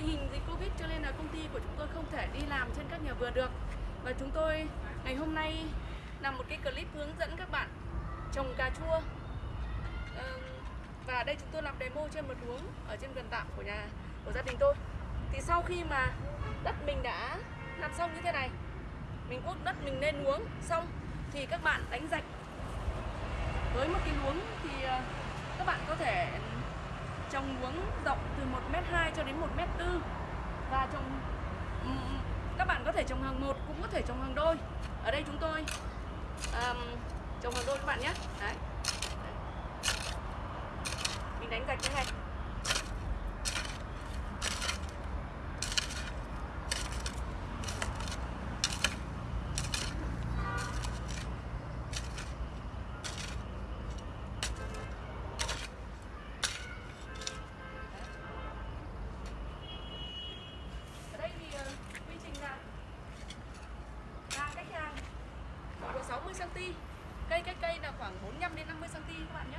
tình hình dịch Covid cho nên là công ty của chúng tôi không thể đi làm trên các nhà vườn được. Và chúng tôi ngày hôm nay làm một cái clip hướng dẫn các bạn trồng cà chua. Và đây chúng tôi làm demo trên một luống ở trên vườn tạm của nhà của gia đình tôi. Thì sau khi mà đất mình đã làm xong như thế này, mình cuốc đất mình lên luống xong thì các bạn đánh rạch với một cái luống thì ờ, các bạn có thể trồng luống rộng từ 1m2 cho đến 1m4 và trồng các bạn có thể trồng hàng một cũng có thể trồng hàng đôi. Ở đây chúng tôi um, trồng hàng đôi các bạn nhé. Đấy. Mình đánh gạch thế này ở đây thì ờ, quy trình là hàng cách hàng khoảng độ 60 cm cây cách cây là khoảng 45 đến 50 cm các bạn nhé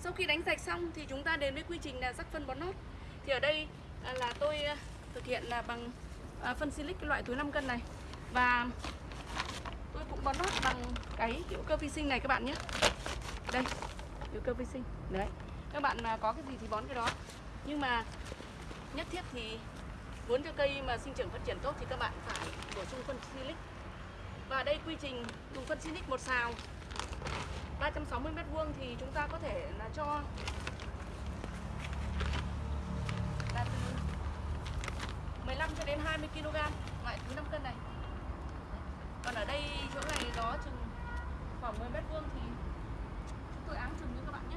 Sau khi đánh sạch xong thì chúng ta đến với quy trình là rắc phân bón nốt. Thì ở đây à, là tôi à, thực hiện là bằng à, phân silic loại túi 5 cân này và tôi cũng bón nốt bằng cái hữu cơ vi sinh này các bạn nhé. Đây, hữu cơ vi sinh. Đấy. Các bạn có cái gì thì bón cái đó. Nhưng mà nhất thiết thì muốn cho cây mà sinh trưởng phát triển tốt thì các bạn phải bổ sung phân silic. Và đây quy trình dùng phân silic một xào 360 mét vuông thì chúng ta có thể là cho là từ 15 cho đến 20 kg loại thứ 5 cân này. Còn ở đây chỗ này nó chừng khoảng 10 mét vuông thì chúng tôi áng chừng như các bạn nhé.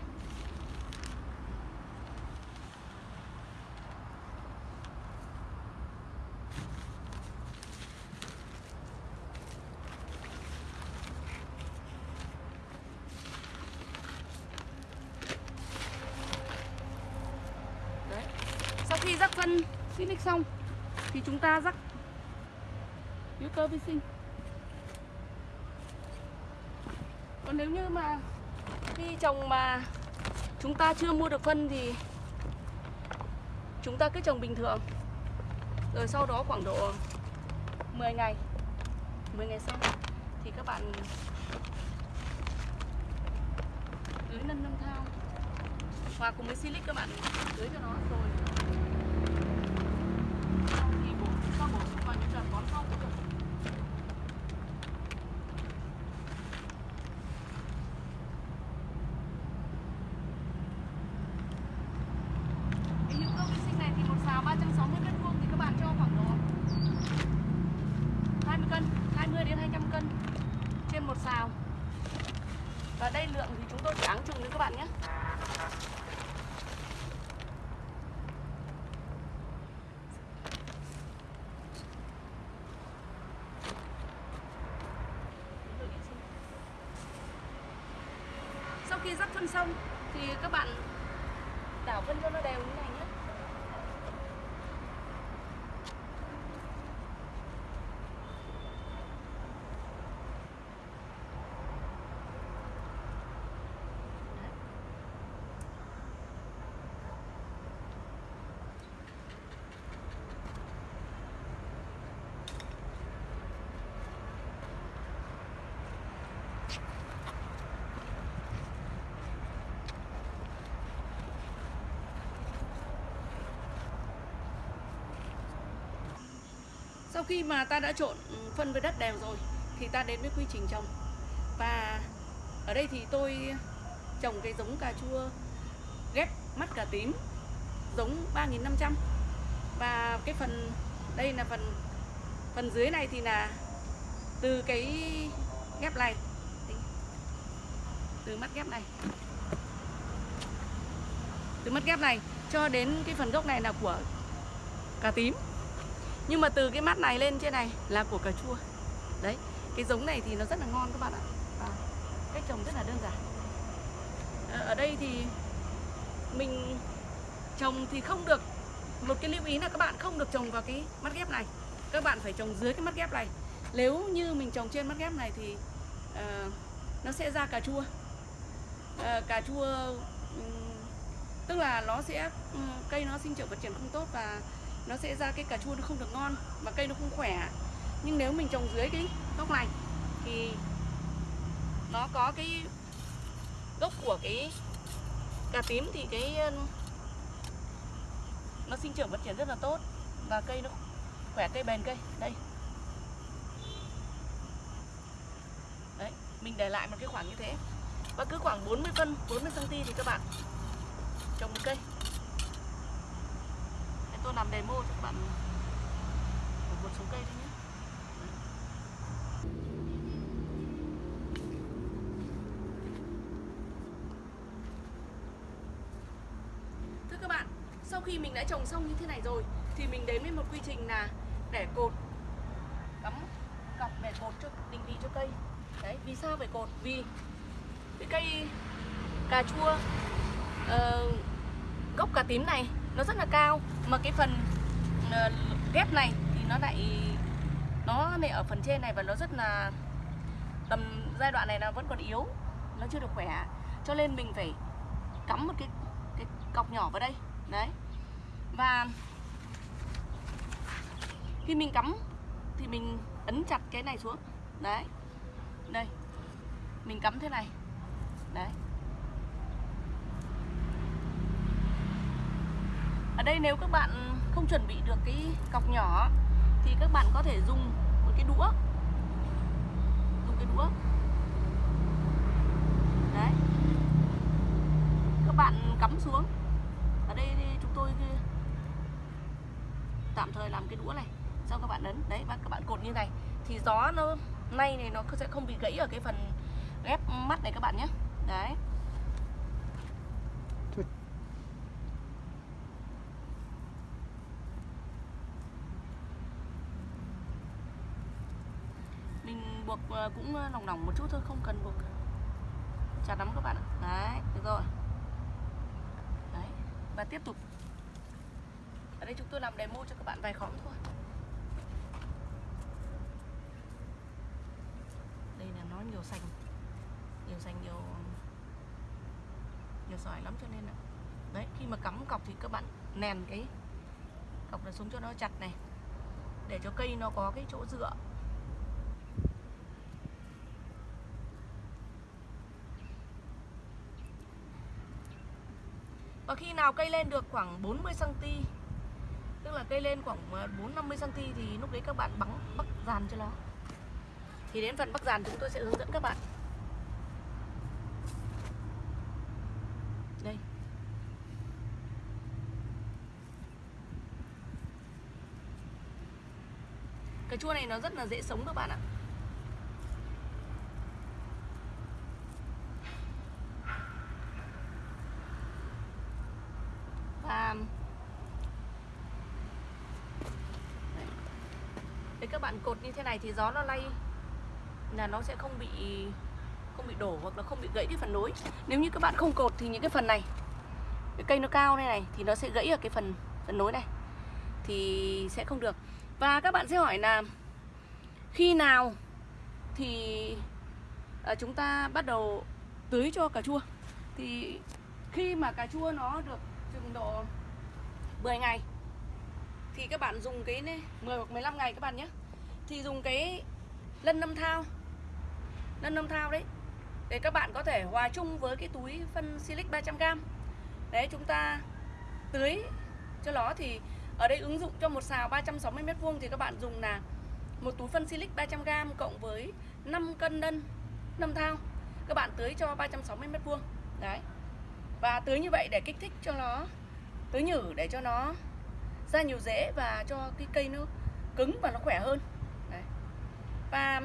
Đấy. Sau khi rắc phân Silic xong, thì chúng ta rắc hữu cơ vi sinh. Còn nếu như mà khi trồng mà chúng ta chưa mua được phân thì chúng ta cứ trồng bình thường. Rồi sau đó khoảng độ 10 ngày 10 ngày sau thì các bạn tưới nâng nâng thao hòa cùng với silic các bạn tưới cho nó rồi 그리고 일단 먼저 일단 먼저 khi rắc phân xong thì các bạn đảo phân cho nó đều như này nhé sau khi mà ta đã trộn ừ, phân với đất đều rồi, thì ta đến với quy trình trồng. Và ở đây thì tôi trồng cái giống cà chua ghép mắt cà tím, giống 3500 và cái phần, đây là phần phần dưới này thì là từ cái ghép này. Từ mắt ghép này. Từ mắt ghép này cho đến cái phần gốc này là của cà tím nhưng mà từ cái mắt này lên trên này là của cà chua. Đấy cái giống này thì nó rất là ngon các bạn ạ. À, cách trồng rất là đơn giản. Ờ, ở đây thì mình trồng thì không được một cái lưu ý là các bạn không được trồng vào cái mắt ghép này. Các bạn phải trồng dưới cái mắt ghép này. Nếu như mình trồng trên mắt ghép này thì uh, nó sẽ ra cà chua. Uh, cà chua um, tức là nó sẽ um, cây nó sinh trưởng phát triển không tốt và nó sẽ ra cái cà chua nó không được ngon và cây nó không khỏe. Nhưng nếu mình trồng dưới cái gốc này thì nó có cái gốc của cái cà tím thì cái nó sinh trưởng phát triển rất là tốt và cây nó khỏe cây bền cây. Đây. Đấy, mình để lại một cái khoảng như thế. Và cứ khoảng 40 phân 40 cm thì các bạn trồng một cây tôi làm demo cho các bạn một số cây thôi nhé. Thưa các bạn, sau khi mình đã trồng xong như thế này rồi thì mình đến với một quy trình là để cột cắm cọc để cột cho định vị cho cây. Đấy vì sao phải cột? Vì cái cây cà chua uh, gốc cà tím này nó rất là cao. Mà cái phần ờ, ghép này thì nó lại nó lại ở phần trên này và nó rất là, tầm giai đoạn này nó vẫn còn yếu, nó chưa được khỏe. Cho nên mình phải cắm một cái cái cọc nhỏ vào đây, đấy. Và khi mình cắm thì mình ấn chặt cái này xuống, đấy. Đây, mình cắm thế này, đấy. Ở đây nếu các bạn không chuẩn bị được cái cọc nhỏ thì các bạn có thể dùng một cái đũa. Dùng cái đũa. Đấy. Các bạn cắm xuống. Ở đây chúng tôi tạm thời làm cái đũa này. Xong các bạn ấn. Đấy, và các bạn cột như này. Thì gió nó, nay này nó sẽ không bị gãy ở cái phần ghép mắt này các bạn nhé. Đấy mình buộc ờ, Ờ, cũng ờ, lỏng lỏng một chút thôi, không cần buộc chặt lắm các bạn ạ. Đấy, được rồi. Đấy, và tiếp tục. Ở đây chúng tôi làm demo cho các bạn vài khóm thôi. Đây là nó nhiều sành. Nhiều sành, nhiều nhiều sỏi lắm cho nên là đấy, khi mà cắm cọc thì các bạn nèn cái cọc này xuống cho nó chặt này. Để cho cây nó có cái chỗ dựa. Và khi nào cây lên được khoảng 40 cm Tức là cây lên khoảng ờ, 4-50 cm thì lúc đấy các bạn bắn bắc dàn cho nó. Thì đến phần bắc dàn chúng tôi sẽ hướng dẫn các bạn. Đây. Cà chua này nó rất là dễ sống các bạn ạ Và Đấy các bạn cột như thế này thì gió nó lay. Là nó sẽ không bị không bị đổ hoặc là không bị gãy cái phần nối. Nếu như các bạn không cột thì những cái phần này cái cây nó cao này này thì nó sẽ gãy ở cái phần phần nối này. Thì sẽ không được. Và các bạn sẽ hỏi là khi nào thì à, chúng ta bắt đầu tưới cho cà chua? Thì khi mà cà chua nó được chừng độ 10 ngày thì các bạn dùng cái này, 10 hoặc 15 ngày các bạn nhé thì dùng cái lân năm thao. Lân năm thao đấy. Để các bạn có thể hòa chung với cái túi phân silic 300g đấy, chúng ta tưới cho nó thì ở đây ứng dụng cho một xào 360 mét vuông thì các bạn dùng là một túi phân silic 300g cộng với 5 cân lân, năm thao. Các bạn tưới cho 360 mét vuông. Đấy. Và tưới như vậy để kích thích cho nó, tưới nhử để cho nó ra nhiều rễ và cho cái cây nó cứng và nó khỏe hơn và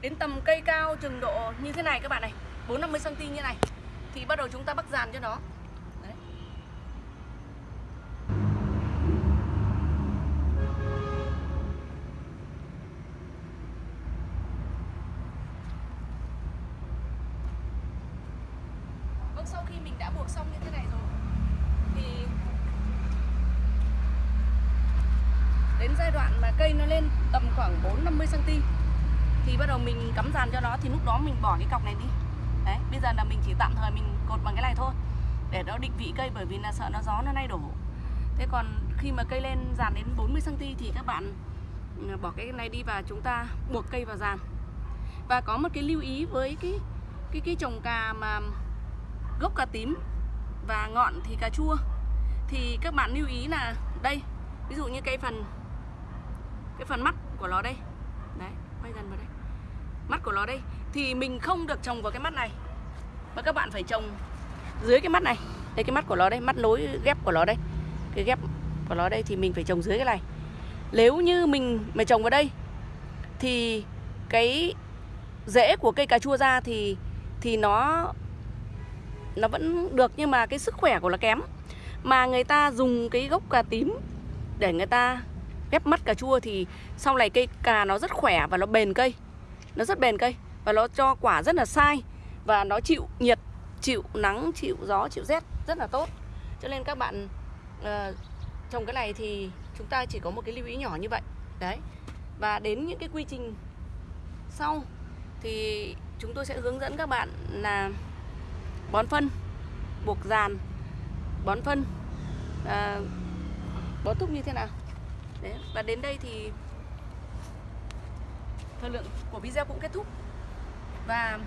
đến tầm cây cao chừng độ như thế này các bạn này 450 cm như này, thì bắt đầu chúng ta bắt dàn cho nó đấy. Vâng sau khi mình đã buộc xong như thế này rồi, thì đến giai đoạn mà cây nó lên tầm khoảng 4 50 cm thì bắt đầu mình cắm dàn cho nó thì lúc đó mình bỏ cái cọc này đi. Đấy, bây giờ là mình chỉ tạm thời mình cột bằng cái này thôi để nó định vị cây bởi vì là sợ nó gió nó nay đổ. Thế còn khi mà cây lên dàn đến 40 cm thì các bạn ừ, bỏ cái này đi và chúng ta buộc cây vào dàn. Và có một cái lưu ý với cái cái cái trồng cà mà gốc cà tím và ngọn thì cà chua thì các bạn lưu ý là đây ví dụ như cái phần cái phần mắt của nó đây đấy quay gần vào đây mắt của nó đây. Thì mình không được trồng vào cái mắt này. Mà các bạn phải trồng dưới cái mắt này. Đây, cái mắt của nó đây, mắt nối ghép của nó đây. Cái ghép của nó đây thì mình phải trồng dưới cái này. Nếu như mình mà trồng vào đây, thì cái rễ của cây cà chua ra thì thì nó nó vẫn được nhưng mà cái sức khỏe của nó kém. Mà người ta dùng cái gốc cà tím để người ta ghép mắt cà chua thì sau này cây cà nó rất khỏe và nó bền cây nó rất bền cây và nó cho quả rất là sai và nó chịu nhiệt chịu nắng chịu gió chịu rét rất là tốt. Cho nên các bạn uh, trồng cái này thì chúng ta chỉ có một cái lưu ý nhỏ như vậy. Đấy. Và đến những cái quy trình sau thì chúng tôi sẽ hướng dẫn các bạn là bón phân buộc dàn bón phân uh, bón thúc như thế nào. Đấy. và đến đây thì thời lượng của video cũng kết thúc. Và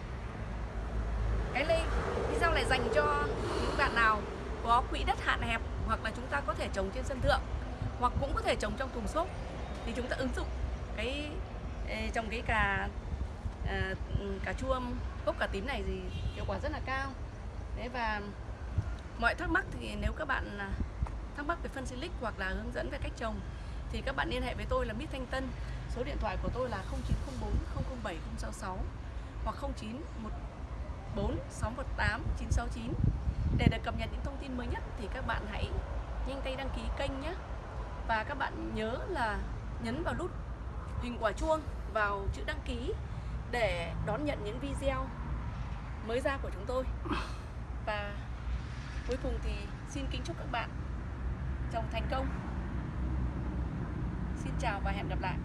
cái này video này dành cho những bạn nào có quỹ đất hạn hẹp hoặc là chúng ta có thể trồng trên sân thượng hoặc cũng có thể trồng trong thùng xốp thì chúng ta ứng dụng cái trồng cái cà à, cà chua gốc cà tím này thì hiệu quả rất là cao. Đấy và mọi thắc mắc thì nếu các bạn à, thắc mắc về phân silic hoặc là hướng dẫn về cách trồng thì các bạn liên hệ với tôi là Mít Thanh Tân số điện thoại của tôi là 0904 007 066 hoặc 0914 618 969 để được cập nhật những thông tin mới nhất thì các bạn hãy nhanh tay đăng ký kênh nhé. Và các bạn nhớ là nhấn vào nút hình quả chuông vào chữ đăng ký để đón nhận những video mới ra của chúng tôi. Và cuối cùng thì xin kính chúc các bạn trồng thành công. Xin chào và hẹn gặp lại.